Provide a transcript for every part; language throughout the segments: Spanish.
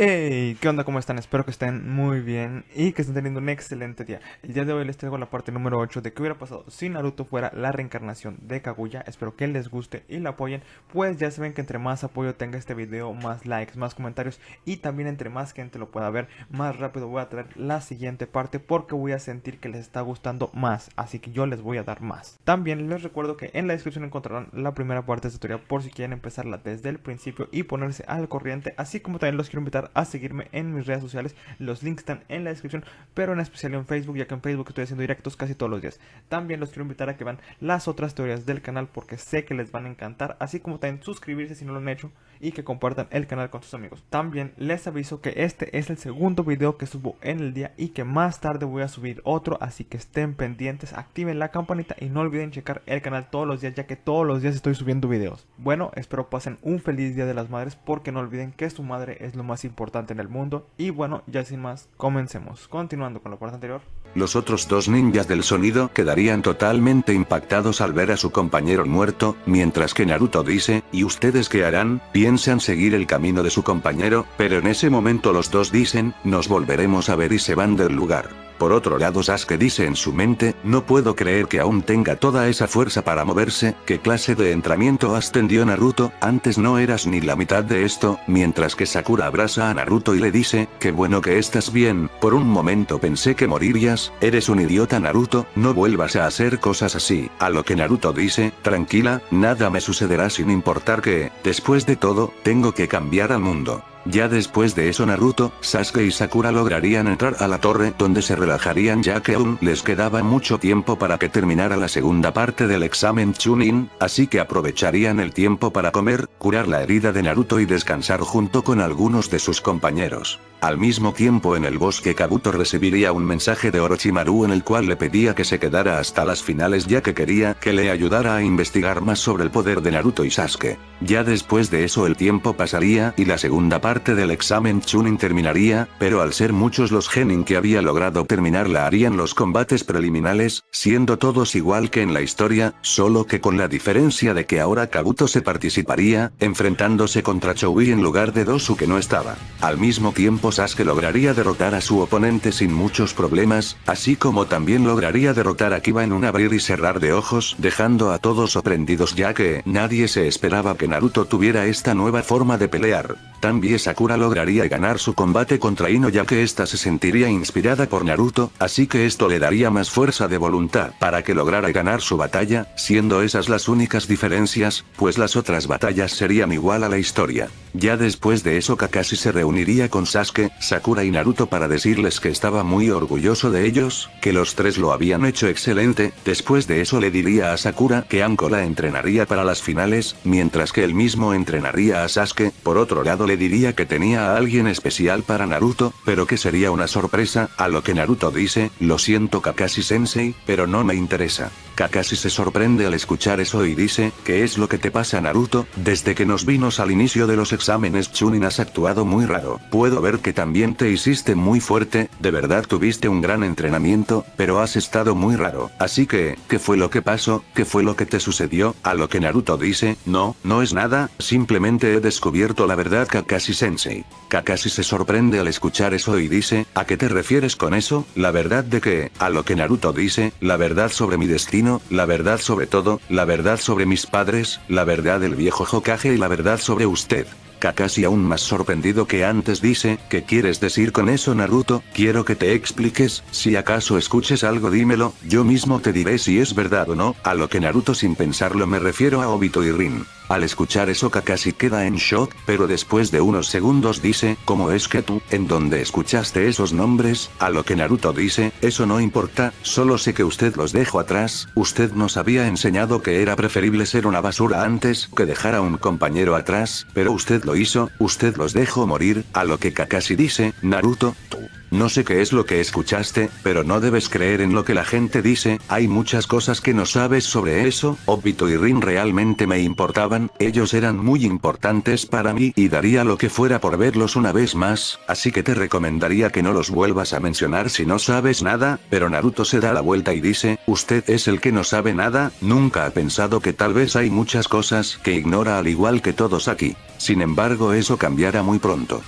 Hey, ¿qué onda? ¿Cómo están? Espero que estén muy bien y que estén teniendo un excelente día. El día de hoy les traigo la parte número 8 de qué hubiera pasado si Naruto fuera la reencarnación de Kaguya. Espero que les guste y lo apoyen, pues ya saben que entre más apoyo tenga este video, más likes, más comentarios y también entre más gente lo pueda ver, más rápido voy a traer la siguiente parte porque voy a sentir que les está gustando más, así que yo les voy a dar más. También les recuerdo que en la descripción encontrarán la primera parte de esta tutorial por si quieren empezarla desde el principio y ponerse al corriente, así como también los quiero invitar a seguirme en mis redes sociales. Los links están en la descripción, pero en especial en Facebook, ya que en Facebook estoy haciendo directos casi todos los días. También los quiero invitar a que vean las otras teorías del canal porque sé que les van a encantar, así como también suscribirse si no lo han hecho y que compartan el canal con sus amigos. También les aviso que este es el segundo video que subo en el día y que más tarde voy a subir otro, así que estén pendientes, activen la campanita y no olviden checar el canal todos los días ya que todos los días estoy subiendo videos. Bueno, espero pasen un feliz día de las madres porque no olviden que su madre es lo más importante en el mundo y bueno, ya sin más, comencemos. Continuando con la parte anterior. Los otros dos ninjas del sonido quedarían totalmente impactados al ver a su compañero muerto, mientras que Naruto dice, ¿y ustedes qué harán? Piensan seguir el camino de su compañero, pero en ese momento los dos dicen, nos volveremos a ver y se van del lugar. Por otro lado Sasuke dice en su mente, no puedo creer que aún tenga toda esa fuerza para moverse, ¿qué clase de entrenamiento ascendió Naruto? Antes no eras ni la mitad de esto, mientras que Sakura abraza a Naruto y le dice, qué bueno que estás bien, por un momento pensé que morirías, eres un idiota Naruto, no vuelvas a hacer cosas así, a lo que Naruto dice, tranquila, nada me sucederá sin importar que, después de todo, tengo que cambiar al mundo. Ya después de eso Naruto, Sasuke y Sakura lograrían entrar a la torre donde se relajarían ya que aún les quedaba mucho tiempo para que terminara la segunda parte del examen Chunin, así que aprovecharían el tiempo para comer, curar la herida de Naruto y descansar junto con algunos de sus compañeros. Al mismo tiempo en el bosque Kabuto recibiría un mensaje de Orochimaru en el cual le pedía que se quedara hasta las finales ya que quería que le ayudara a investigar más sobre el poder de Naruto y Sasuke. Ya después de eso el tiempo pasaría y la segunda parte del examen Chunin terminaría, pero al ser muchos los genin que había logrado terminarla harían los combates preliminares, siendo todos igual que en la historia, solo que con la diferencia de que ahora Kabuto se participaría, enfrentándose contra Choui en lugar de Dosu que no estaba. Al mismo tiempo Sasuke lograría derrotar a su oponente sin muchos problemas, así como también lograría derrotar a Kiba en un abrir y cerrar de ojos dejando a todos sorprendidos ya que nadie se esperaba que Naruto tuviera esta nueva forma de pelear. También Sakura lograría ganar su combate contra Ino ya que ésta se sentiría inspirada por Naruto, así que esto le daría más fuerza de voluntad para que lograra ganar su batalla, siendo esas las únicas diferencias, pues las otras batallas serían igual a la historia. Ya después de eso Kakashi se reuniría con Sasuke, Sakura y Naruto para decirles que estaba muy orgulloso de ellos, que los tres lo habían hecho excelente, después de eso le diría a Sakura que Anko la entrenaría para las finales, mientras que él mismo entrenaría a Sasuke, por otro lado le diría que tenía a alguien especial para Naruto, pero que sería una sorpresa, a lo que Naruto dice, lo siento Kakashi sensei, pero no me interesa. Kakashi se sorprende al escuchar eso y dice, ¿qué es lo que te pasa Naruto? Desde que nos vimos al inicio de los exámenes Chunin has actuado muy raro. Puedo ver que también te hiciste muy fuerte, de verdad tuviste un gran entrenamiento, pero has estado muy raro. Así que, ¿qué fue lo que pasó? ¿Qué fue lo que te sucedió? A lo que Naruto dice, no, no es nada, simplemente he descubierto la verdad Kakashi sensei. Kakashi se sorprende al escuchar eso y dice, ¿a qué te refieres con eso? La verdad de que, a lo que Naruto dice, la verdad sobre mi destino la verdad sobre todo, la verdad sobre mis padres, la verdad del viejo Hokage y la verdad sobre usted. Kakashi aún más sorprendido que antes dice, ¿qué quieres decir con eso Naruto? Quiero que te expliques, si acaso escuches algo dímelo, yo mismo te diré si es verdad o no, a lo que Naruto sin pensarlo me refiero a Obito y Rin. Al escuchar eso Kakashi queda en shock, pero después de unos segundos dice, ¿cómo es que tú, en donde escuchaste esos nombres? A lo que Naruto dice, eso no importa, solo sé que usted los dejó atrás, usted nos había enseñado que era preferible ser una basura antes que dejar a un compañero atrás, pero usted lo hizo, usted los dejó morir, a lo que Kakashi dice, Naruto, tú no sé qué es lo que escuchaste, pero no debes creer en lo que la gente dice, hay muchas cosas que no sabes sobre eso, Obito y Rin realmente me importaban, ellos eran muy importantes para mí y daría lo que fuera por verlos una vez más, así que te recomendaría que no los vuelvas a mencionar si no sabes nada, pero Naruto se da la vuelta y dice, usted es el que no sabe nada, nunca ha pensado que tal vez hay muchas cosas que ignora al igual que todos aquí. Sin embargo eso cambiará muy pronto.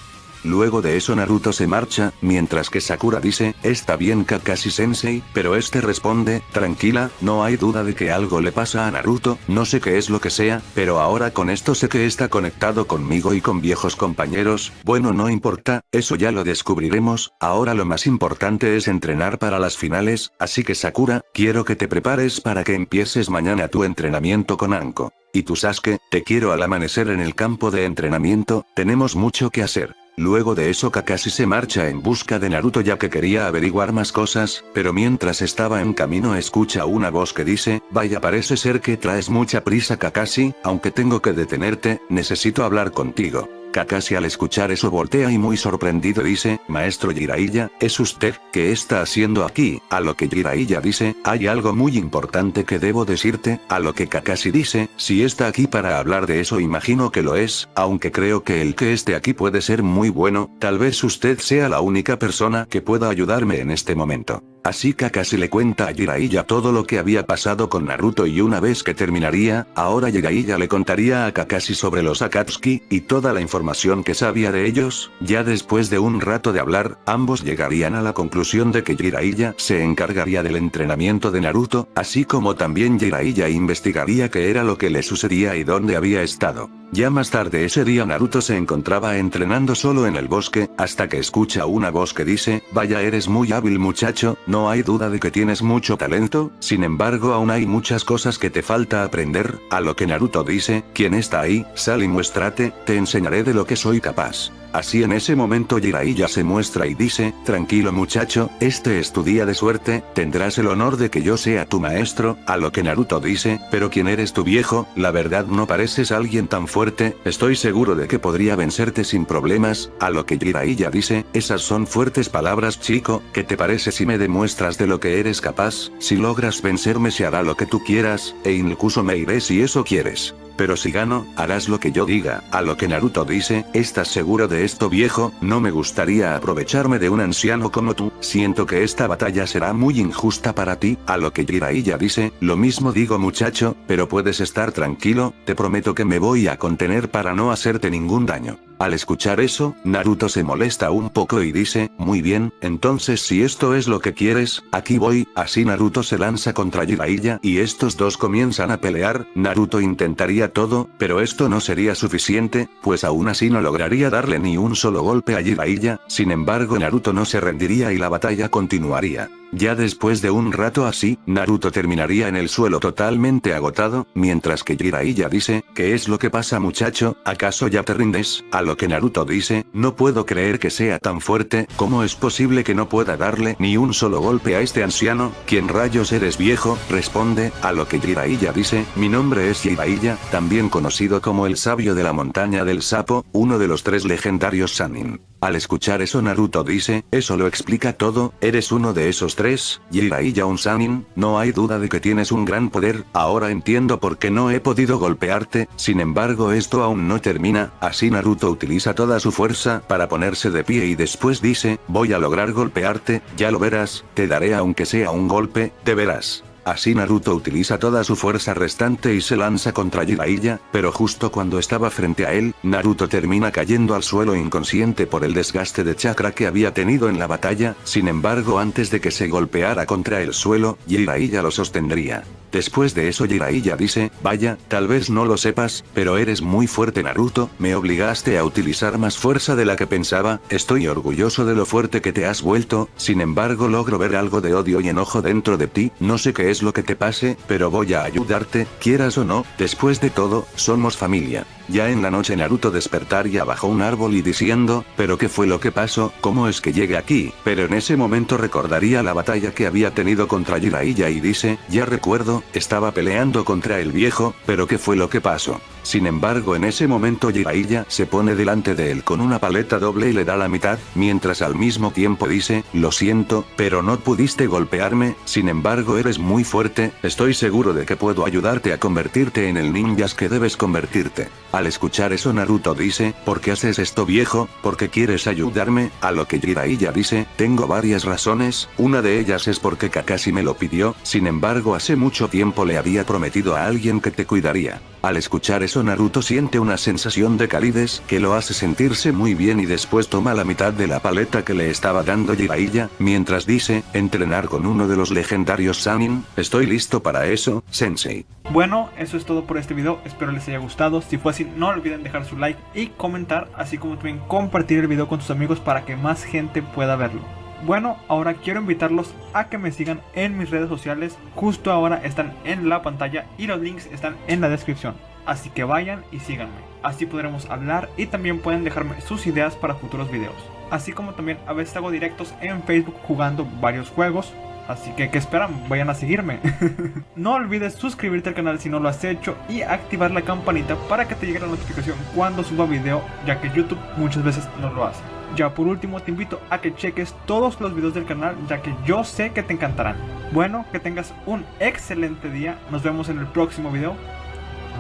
Luego de eso Naruto se marcha, mientras que Sakura dice, está bien Kakashi sensei, pero este responde, tranquila, no hay duda de que algo le pasa a Naruto, no sé qué es lo que sea, pero ahora con esto sé que está conectado conmigo y con viejos compañeros, bueno no importa, eso ya lo descubriremos, ahora lo más importante es entrenar para las finales, así que Sakura, quiero que te prepares para que empieces mañana tu entrenamiento con Anko. Y tú Sasuke, te quiero al amanecer en el campo de entrenamiento, tenemos mucho que hacer. Luego de eso Kakashi se marcha en busca de Naruto ya que quería averiguar más cosas, pero mientras estaba en camino escucha una voz que dice, vaya parece ser que traes mucha prisa Kakashi, aunque tengo que detenerte, necesito hablar contigo. Kakashi al escuchar eso voltea y muy sorprendido dice, Maestro Jiraiya, ¿es usted? ¿Qué está haciendo aquí? A lo que Jiraiya dice, hay algo muy importante que debo decirte, a lo que Kakashi dice, si está aquí para hablar de eso imagino que lo es, aunque creo que el que esté aquí puede ser muy bueno, tal vez usted sea la única persona que pueda ayudarme en este momento. Así Kakashi le cuenta a Jiraiya todo lo que había pasado con Naruto y una vez que terminaría, ahora Jiraiya le contaría a Kakashi sobre los Akatsuki, y toda la información que sabía de ellos, ya después de un rato de hablar, ambos llegarían a la conclusión de que Jiraiya se encargaría del entrenamiento de Naruto, así como también Jiraiya investigaría qué era lo que le sucedía y dónde había estado. Ya más tarde ese día Naruto se encontraba entrenando solo en el bosque, hasta que escucha una voz que dice, vaya eres muy hábil muchacho, no hay duda de que tienes mucho talento, sin embargo aún hay muchas cosas que te falta aprender, a lo que Naruto dice, ¿quién está ahí? Sal y muéstrate, te enseñaré de lo que soy capaz. Así en ese momento Jiraiya se muestra y dice, tranquilo muchacho, este es tu día de suerte, tendrás el honor de que yo sea tu maestro, a lo que Naruto dice, pero ¿quién eres tu viejo? La verdad no pareces alguien tan fuerte, estoy seguro de que podría vencerte sin problemas, a lo que Jiraiya dice, esas son fuertes palabras chico, ¿qué te parece si me demuestras de lo que eres capaz? Si logras vencerme se hará lo que tú quieras, e incluso me iré si eso quieres. Pero si gano, harás lo que yo diga, a lo que Naruto dice, ¿estás seguro de esto viejo? No me gustaría aprovecharme de un anciano como tú, siento que esta batalla será muy injusta para ti, a lo que Jiraiya dice, lo mismo digo muchacho, pero puedes estar tranquilo, te prometo que me voy a contener para no hacerte ningún daño. Al escuchar eso, Naruto se molesta un poco y dice, muy bien, entonces si esto es lo que quieres, aquí voy, así Naruto se lanza contra Jiraiya y estos dos comienzan a pelear, Naruto intentaría todo, pero esto no sería suficiente, pues aún así no lograría darle ni un solo golpe a Jiraiya, sin embargo Naruto no se rendiría y la batalla continuaría. Ya después de un rato así, Naruto terminaría en el suelo totalmente agotado, mientras que Jiraiya dice, ¿qué es lo que pasa muchacho? ¿Acaso ya te rindes? A lo que Naruto dice, no puedo creer que sea tan fuerte, ¿cómo es posible que no pueda darle ni un solo golpe a este anciano? ¿Quién rayos eres viejo? Responde, a lo que Jiraiya dice, mi nombre es Jiraiya, también conocido como el sabio de la montaña del sapo, uno de los tres legendarios Sanin. Al escuchar eso Naruto dice, eso lo explica todo, eres uno de esos tres, Jiraiya un Sanin, no hay duda de que tienes un gran poder, ahora entiendo por qué no he podido golpearte, sin embargo esto aún no termina, así Naruto utiliza toda su fuerza para ponerse de pie y después dice, voy a lograr golpearte, ya lo verás, te daré aunque sea un golpe, te verás. Así Naruto utiliza toda su fuerza restante y se lanza contra Jiraiya, pero justo cuando estaba frente a él, Naruto termina cayendo al suelo inconsciente por el desgaste de chakra que había tenido en la batalla, sin embargo antes de que se golpeara contra el suelo, Jiraiya lo sostendría. Después de eso Jiraiya dice, vaya, tal vez no lo sepas, pero eres muy fuerte Naruto, me obligaste a utilizar más fuerza de la que pensaba, estoy orgulloso de lo fuerte que te has vuelto, sin embargo logro ver algo de odio y enojo dentro de ti, no sé qué es lo que te pase, pero voy a ayudarte, quieras o no, después de todo, somos familia. Ya en la noche Naruto despertaría bajo un árbol y diciendo, pero qué fue lo que pasó, cómo es que llegué aquí, pero en ese momento recordaría la batalla que había tenido contra Jiraiya y dice, ya recuerdo, estaba peleando contra el viejo, pero qué fue lo que pasó. Sin embargo en ese momento Jiraiya se pone delante de él con una paleta doble y le da la mitad, mientras al mismo tiempo dice, lo siento, pero no pudiste golpearme, sin embargo eres muy fuerte, estoy seguro de que puedo ayudarte a convertirte en el ninjas que debes convertirte. Al escuchar eso Naruto dice, ¿por qué haces esto viejo? ¿Por qué quieres ayudarme? A lo que Jiraiya dice, tengo varias razones, una de ellas es porque Kakashi me lo pidió, sin embargo hace mucho tiempo le había prometido a alguien que te cuidaría. Al escuchar eso Naruto siente una sensación de calidez que lo hace sentirse muy bien y después toma la mitad de la paleta que le estaba dando Jiraiya, mientras dice, entrenar con uno de los legendarios Sanin, estoy listo para eso, sensei. Bueno, eso es todo por este video, espero les haya gustado, si fue así no olviden dejar su like y comentar, así como también compartir el video con sus amigos para que más gente pueda verlo. Bueno, ahora quiero invitarlos a que me sigan en mis redes sociales, justo ahora están en la pantalla y los links están en la descripción. Así que vayan y síganme, así podremos hablar y también pueden dejarme sus ideas para futuros videos. Así como también a veces hago directos en Facebook jugando varios juegos, Así que, ¿qué esperan? Vayan a seguirme. no olvides suscribirte al canal si no lo has hecho y activar la campanita para que te llegue la notificación cuando suba video, ya que YouTube muchas veces no lo hace. Ya por último te invito a que cheques todos los videos del canal, ya que yo sé que te encantarán. Bueno, que tengas un excelente día, nos vemos en el próximo video.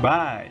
Bye.